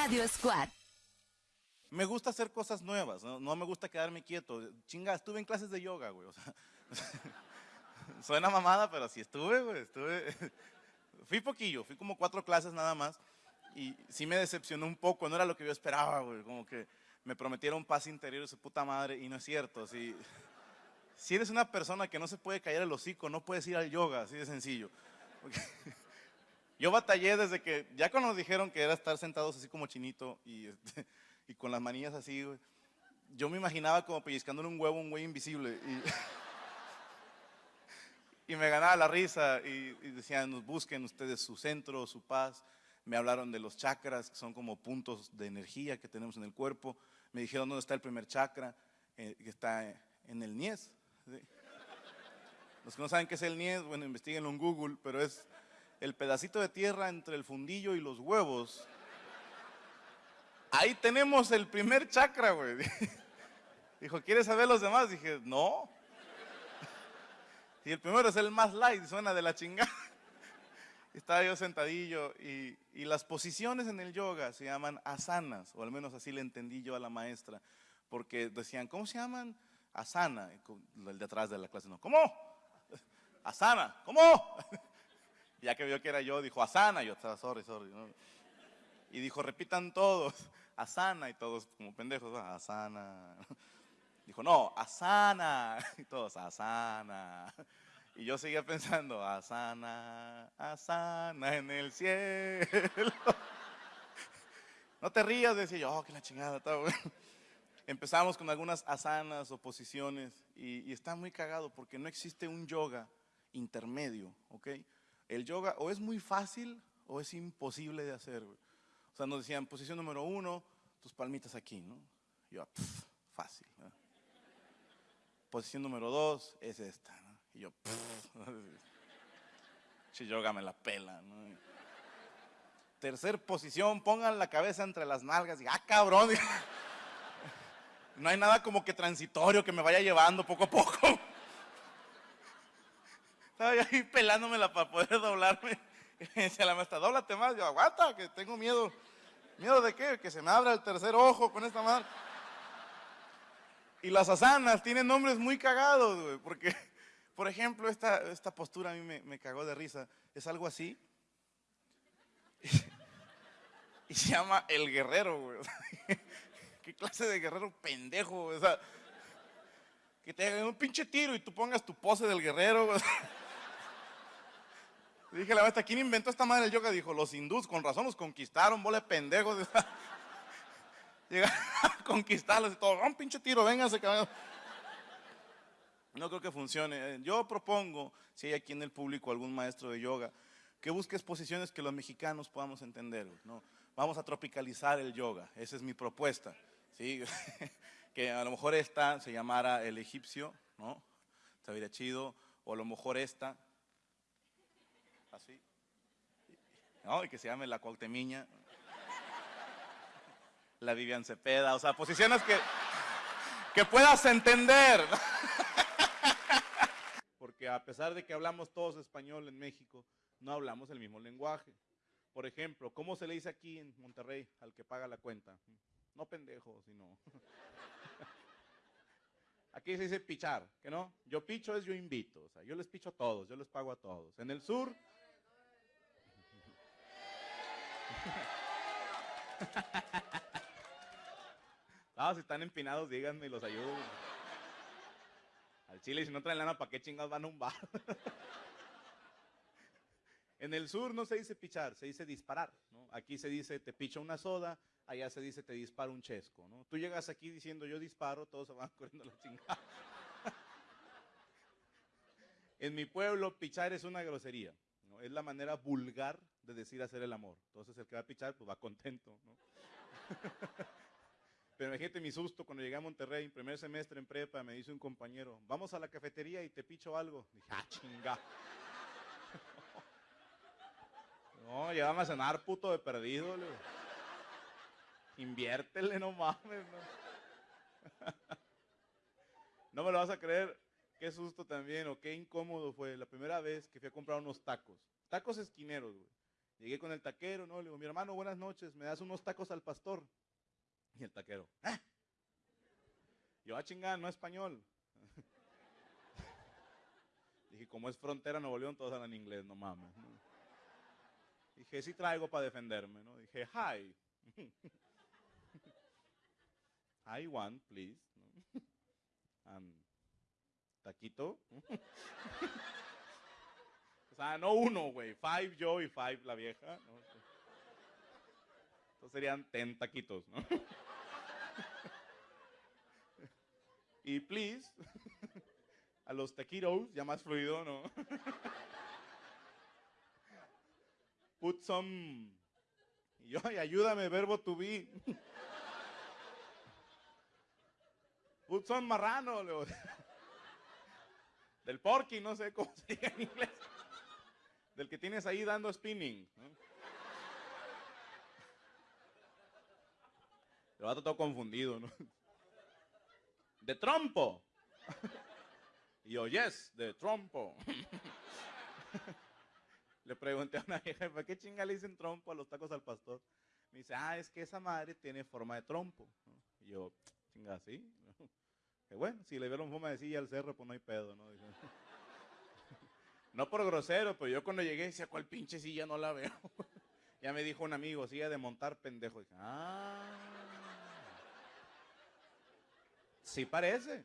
Radio Squad. Me gusta hacer cosas nuevas, ¿no? me gusta quedarme quieto. Chinga, estuve en clases de yoga, güey. O sea, suena mamada, pero sí estuve, güey. Estuve. Fui poquillo, fui como cuatro clases nada más. Y sí me decepcionó un poco, no era lo que yo esperaba, güey. Como que me prometieron paz interior de su puta madre y no es cierto. Si, si eres una persona que no se puede callar el hocico, no puedes ir al yoga, así de sencillo. yo batallé desde que, ya cuando nos dijeron que era estar sentados así como chinito y, este, y con las manillas así, yo me imaginaba como pellizcándole un huevo un güey invisible. Y, y me ganaba la risa y, y decían, nos busquen ustedes su centro, su paz. Me hablaron de los chakras, que son como puntos de energía que tenemos en el cuerpo. Me dijeron dónde está el primer chakra, eh, que está en el Nies. Los que no saben qué es el Nies, bueno, investiguenlo en Google, pero es el pedacito de tierra entre el fundillo y los huevos. Ahí tenemos el primer chakra, güey. Dijo, ¿quieres saber los demás? Dije, no. Y el primero es el más light, suena de la chingada. Estaba yo sentadillo y, y, las posiciones en el yoga se llaman asanas, o al menos así le entendí yo a la maestra, porque decían, ¿cómo se llaman? Asana, el de atrás de la clase, no, ¿cómo? Asana, ¿cómo? Ya que vio que era yo, dijo Asana, yo estaba, sorry, sorry. Y dijo, repitan todos, Asana, y todos como pendejos, Asana. Dijo, no, Asana, y todos, Asana. Y yo seguía pensando, Asana, Asana en el cielo. No te rías, decía yo, oh, que la chingada. Empezamos con algunas asanas o posiciones y, y, está muy cagado porque no existe un yoga intermedio, ¿ok? El yoga o es muy fácil o es imposible de hacer. O sea, nos decían, posición número uno, tus palmitas aquí, ¿no? yo, pff, fácil. Posición número dos es esta. Y yo, si yoga me la pela, ¿no? Tercer posición, pongan la cabeza entre las nalgas y, ah, cabrón. No hay nada como que transitorio que me vaya llevando poco a poco. Estaba yo ahí pelándomela para poder doblarme. Y decía la maestra, dóblate más. Yo, aguanta, que tengo miedo. ¿Miedo de qué? Que se me abra el tercer ojo con esta madre. Y las asanas tienen nombres muy cagados, güey, porque, por ejemplo, esta, esta postura a mí me, me cagó de risa. Es algo así. Y se llama El Guerrero, güey. ¿Qué clase de guerrero pendejo? O sea, que te hagan un pinche tiro y tú pongas tu pose del guerrero. Dije la maestra, ¿quién inventó esta madre del yoga? Dijo, los hindús, con razón los conquistaron, bola de pendejos. Llegaron a conquistarlos y todo, un pinche tiro, véngase, cabrón. No creo que funcione. Yo propongo, si hay aquí en el público algún maestro de yoga, que busques posiciones que los mexicanos podamos entender. ¿no? Vamos a tropicalizar el yoga, esa es mi propuesta. ¿sí? que a lo mejor esta se llamara el egipcio, ¿no? Estaría chido. O a lo mejor esta, así. ¿No? Y que se llame la Cuauhtemiña. La Vivian Cepeda. O sea, posiciones que, que puedas entender. Porque a pesar de que hablamos todos español en México, no hablamos el mismo lenguaje. Por ejemplo, ¿cómo se le dice aquí en Monterrey al que paga la cuenta? No pendejo, sino. Aquí se dice pichar, ¿que no? Yo picho es yo invito, o sea, yo les picho a todos, yo les pago a todos. En el sur. No, si están empinados, díganme y los ayudo. Al chile, si no traen lana, ¿para qué chingados van a un bar? En el sur no se dice pichar, se dice disparar. Aquí se dice te picho una soda, allá se dice te disparo un chesco. Tú llegas aquí diciendo yo disparo, todos se van corriendo la chingada. en mi pueblo, pichar es una grosería. Es la manera vulgar de decir hacer el amor. Entonces el que va a pichar, pues va contento. ¿no? Pero imagínate mi susto cuando llegué a Monterrey, primer semestre en prepa, me dice un compañero, vamos a la cafetería y te picho algo. Dije, ah, chinga. No, llévame a cenar, puto de perdido. Le. Inviértele, no mames. No. no me lo vas a creer. Qué susto también, o qué incómodo fue la primera vez que fui a comprar unos tacos. Tacos esquineros, güey. Llegué con el taquero, ¿no? Le digo, mi hermano, buenas noches, ¿me das unos tacos al pastor? Y el taquero, ¿eh? Yo, ah, chingar, no español. Dije, como es frontera Nuevo León, todos hablan inglés, no mames. Dije, sí traigo para defenderme, ¿no? Dije, hi. I want, please. taquito. O sea, no uno, güey. Five yo y five la vieja. Entonces serían ten taquitos, ¿no? y please, a los taquitos, ya más fluido, ¿no? Put some. Y yo, ayúdame, verbo to be. Put some marrano. Del porky, no sé cómo se diga en inglés. Del que tienes ahí dando spinning. El vato todo confundido, ¿no? De trompo. Y yo, yes, de trompo. Le pregunté a una vieja, ¿para qué chinga le dicen trompo a los tacos al pastor? Me dice, ah, es que esa madre tiene forma de trompo. Y yo, chinga, ¿sí? Que bueno, si le vieron forma de silla al cerro, pues no hay pedo, ¿no? No por grosero, pero yo cuando llegué decía, ¿cuál pinche silla no la veo? ya me dijo un amigo, silla de montar pendejo. Dije, ah. Sí parece.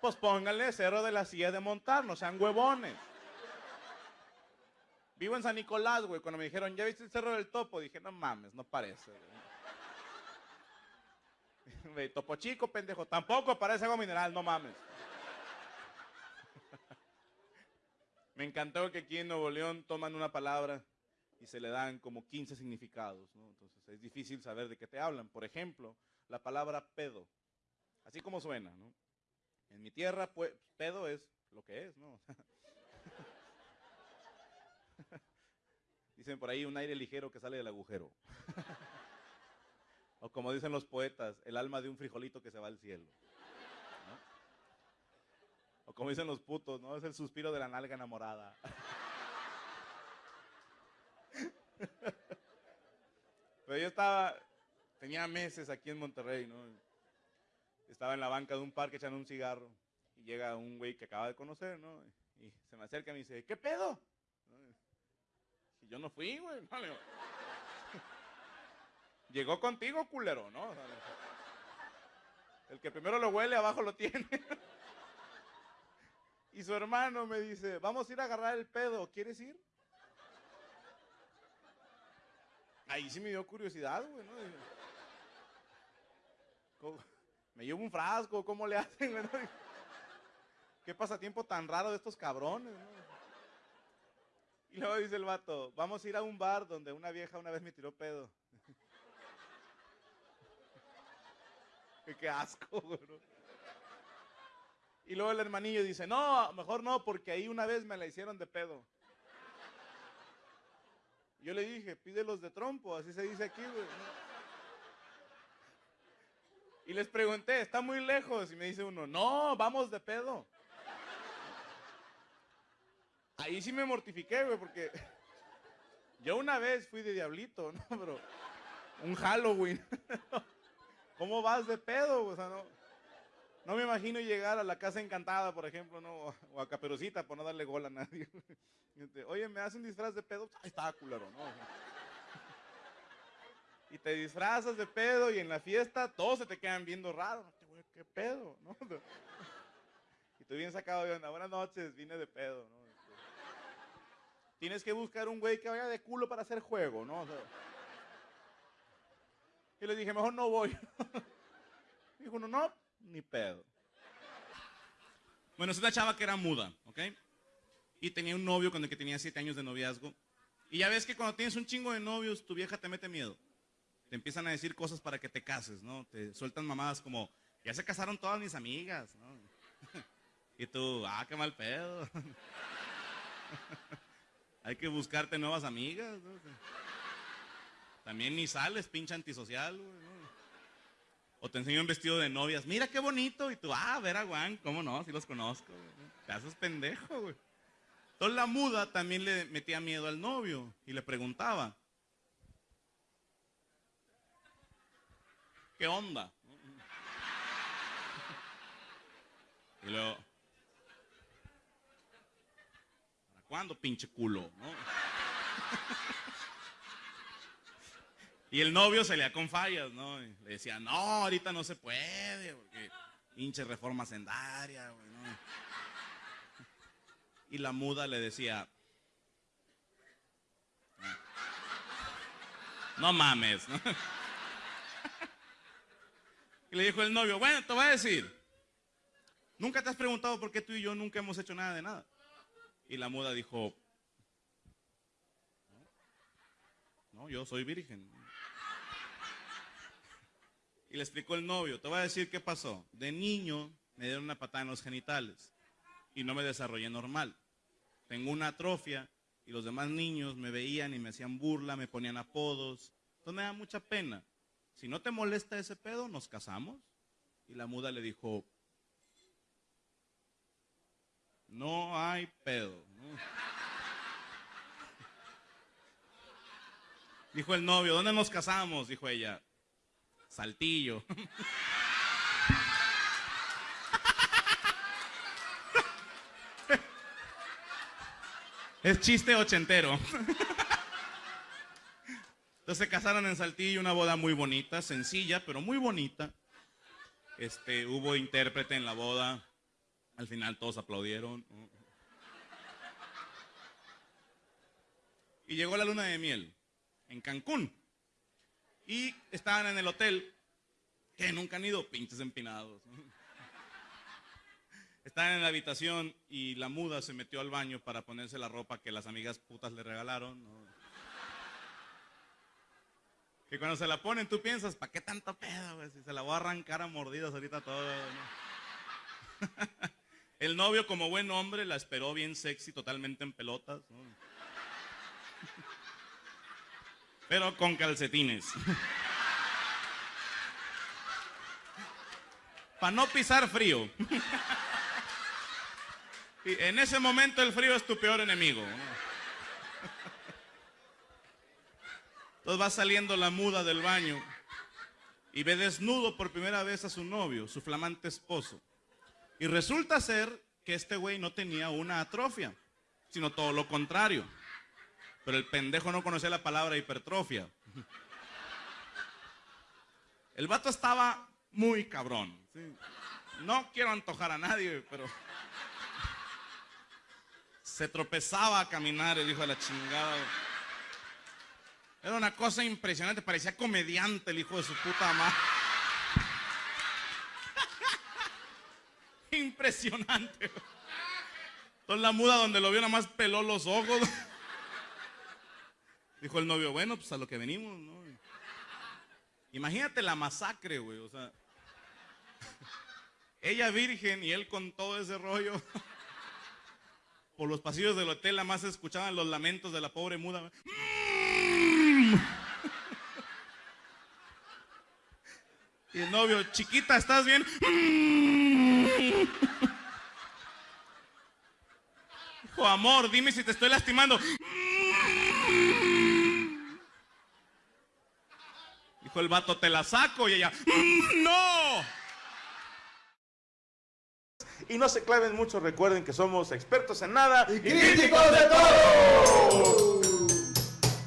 Pues pónganle cerro de la silla de montar, no sean huevones. Vivo en San Nicolás, güey. Cuando me dijeron, ¿ya viste el cerro del topo? Dije, no mames, no parece. Güey. topo chico, pendejo. Tampoco parece agua mineral, no mames. Me encantó que aquí en Nuevo León toman una palabra y se le dan como 15 significados, ¿no? Entonces es difícil saber de qué te hablan. Por ejemplo, la palabra pedo. Así como suena. En mi tierra, pues, pedo es lo que es, ¿no? Dicen por ahí un aire ligero que sale del agujero. o como dicen los poetas, el alma de un frijolito que se va al cielo. Como dicen los putos, ¿no? Es el suspiro de la nalga enamorada. Pero yo estaba, tenía meses aquí en Monterrey, ¿no? Estaba en la banca de un parque echando un cigarro y llega un güey que acaba de conocer, ¿no? Y se me acerca y me dice, ¿qué pedo? yo no fui, güey. Llegó contigo, culero, ¿no? el que primero lo huele, abajo lo tiene. y su hermano me dice, vamos a ir a agarrar el pedo, ¿quieres ir? Ahí sí me dio curiosidad, güey, ¿no? Me llevo un frasco, ¿cómo le hacen? Güey? ¿Qué pasatiempo tan raro de estos cabrones? Y luego dice el vato, vamos a ir a un bar donde una vieja una vez me tiró pedo. Qué asco, güey. Y luego el hermanillo dice, no, mejor no, porque ahí una vez me la hicieron de pedo. Yo le dije, pídelos de trompo, así se dice aquí, güey. Y les pregunté, ¿está muy lejos? Y me dice uno, no, vamos de pedo. Ahí sí me mortifiqué, güey, porque yo una vez fui de diablito, ¿no? Pero un Halloween. ¿Cómo vas de pedo? O sea, no, no me imagino llegar a la casa encantada, por ejemplo, ¿no? O a Caperucita, por no darle gol a nadie. Oye, ¿me haces un disfraz de pedo? Está, culero, ¿no? Y te disfrazas de pedo y en la fiesta todos se te quedan viendo raro. ¿Qué pedo? ¿no? Y tú bien sacado de onda. Buenas noches, vine de pedo, ¿no? Tienes que buscar un güey que vaya de culo para hacer juego, ¿no? y le dije, mejor no voy. Dijo, no, no, ni pedo. Bueno, es una chava que era muda, ¿ok? Y tenía un novio con el que tenía siete años de noviazgo. Y ya ves que cuando tienes un chingo de novios, tu vieja te mete miedo. Te empiezan a decir cosas para que te cases, ¿no? Te sueltan mamadas como, ya se casaron todas mis amigas, ¿no? y tú, ah, qué mal pedo. Hay que buscarte nuevas amigas. También ni sales, pinche antisocial. O te enseño un vestido de novias. Mira qué bonito. Y tú, ah, ver a Juan, ¿cómo no? Si los conozco. Te haces pendejo, güey. Entonces la muda también le metía miedo al novio y le preguntaba, ¿qué onda? Y luego, ¿para cuándo, pinche culo? Y el novio le con fallas, ¿no? le decía, no, ahorita no se puede, porque pinche reforma sendaria, güey, ¿no? Y la muda le decía, no mames, ¿no? Y le dijo el novio, bueno, te voy a decir, nunca te has preguntado por qué tú y yo nunca hemos hecho nada de nada. Y la muda dijo, no, yo soy virgen. Y le explicó el novio, te voy a decir qué pasó. De niño me dieron una patada en los genitales y no me desarrollé normal. Tengo una atrofia y los demás niños me veían y me hacían burla, me ponían apodos. Entonces me da mucha pena. Si no te molesta ese pedo, nos casamos. Y la muda le dijo, no hay pedo. Dijo el novio, ¿dónde nos casamos? Dijo ella, Saltillo. Es chiste ochentero. Entonces se casaron en Saltillo, una boda muy bonita, sencilla, pero muy bonita. Este, hubo intérprete en la boda. Al final todos aplaudieron. Y llegó la luna de miel en Cancún. Y estaban en el hotel, que nunca han ido, pinches empinados. Estaban en la habitación y la muda se metió al baño para ponerse la ropa que las amigas putas le regalaron. Y cuando se la ponen, tú piensas, ¿para qué tanto pedo, Si se la voy a arrancar a mordidas ahorita todo. El novio, como buen hombre, la esperó bien sexy, totalmente en pelotas pero con calcetines. Para no pisar frío. en ese momento el frío es tu peor enemigo. Entonces va saliendo la muda del baño y ve desnudo por primera vez a su novio, su flamante esposo. Y resulta ser que este güey no tenía una atrofia, sino todo lo contrario. Pero el pendejo no conocía la palabra hipertrofia. El vato estaba muy cabrón. No quiero antojar a nadie, pero se tropezaba a caminar el hijo de la chingada. Era una cosa impresionante, parecía comediante el hijo de su puta madre. Impresionante. Entonces la muda donde lo vio nada más peló los ojos. Dijo el novio, bueno, pues a lo que venimos, ¿no? Imagínate la masacre, güey, o sea. Ella virgen y él con todo ese rollo. Por los pasillos del hotel, nada más escuchaban los lamentos de la pobre muda. Y el novio, chiquita, ¿estás bien? Dijo, amor, dime si te estoy lastimando. Dijo el vato, te la saco. Y ella, mm, ¡no! Y no se claven mucho, recuerden que somos expertos en nada y críticos de todo.